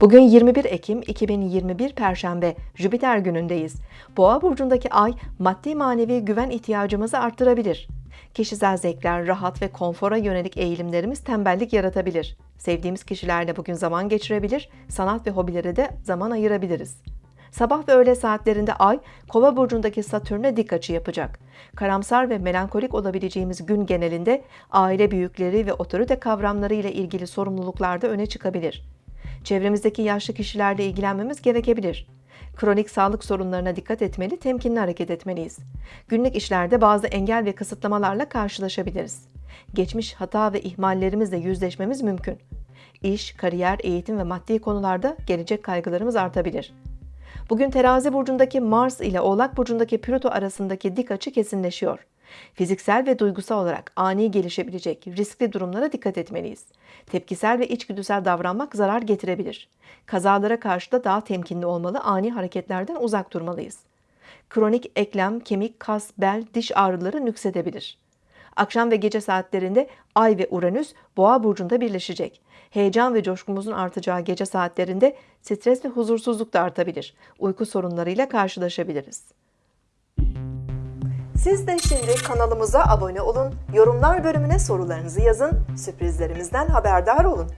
Bugün 21 Ekim 2021 Perşembe Jüpiter günündeyiz. Boğa burcundaki ay maddi manevi güven ihtiyacımızı arttırabilir. Kişisel zevkler, rahat ve konfora yönelik eğilimlerimiz tembellik yaratabilir. Sevdiğimiz kişilerle bugün zaman geçirebilir, sanat ve hobilere de zaman ayırabiliriz. Sabah ve öğle saatlerinde Ay, Kova burcundaki Satürn'e dik açı yapacak. Karamsar ve melankolik olabileceğimiz gün genelinde aile büyükleri ve otorite kavramları ile ilgili sorumluluklarda öne çıkabilir. Çevremizdeki yaşlı kişilerle ilgilenmemiz gerekebilir. Kronik sağlık sorunlarına dikkat etmeli, temkinli hareket etmeliyiz. Günlük işlerde bazı engel ve kısıtlamalarla karşılaşabiliriz. Geçmiş hata ve ihmallerimizle yüzleşmemiz mümkün. İş, kariyer, eğitim ve maddi konularda gelecek kaygılarımız artabilir. Bugün terazi burcundaki Mars ile oğlak burcundaki Plüto arasındaki dik açı kesinleşiyor. Fiziksel ve duygusal olarak ani gelişebilecek riskli durumlara dikkat etmeliyiz. Tepkisel ve içgüdüsel davranmak zarar getirebilir. Kazalara karşı da daha temkinli olmalı, ani hareketlerden uzak durmalıyız. Kronik eklem, kemik, kas, bel, diş ağrıları nüksedebilir. Akşam ve gece saatlerinde Ay ve Uranüs Boğa burcunda birleşecek. Heyecan ve coşkumuzun artacağı gece saatlerinde stres ve huzursuzluk da artabilir. Uyku sorunlarıyla karşılaşabiliriz. Siz de şimdi kanalımıza abone olun, yorumlar bölümüne sorularınızı yazın, sürprizlerimizden haberdar olun.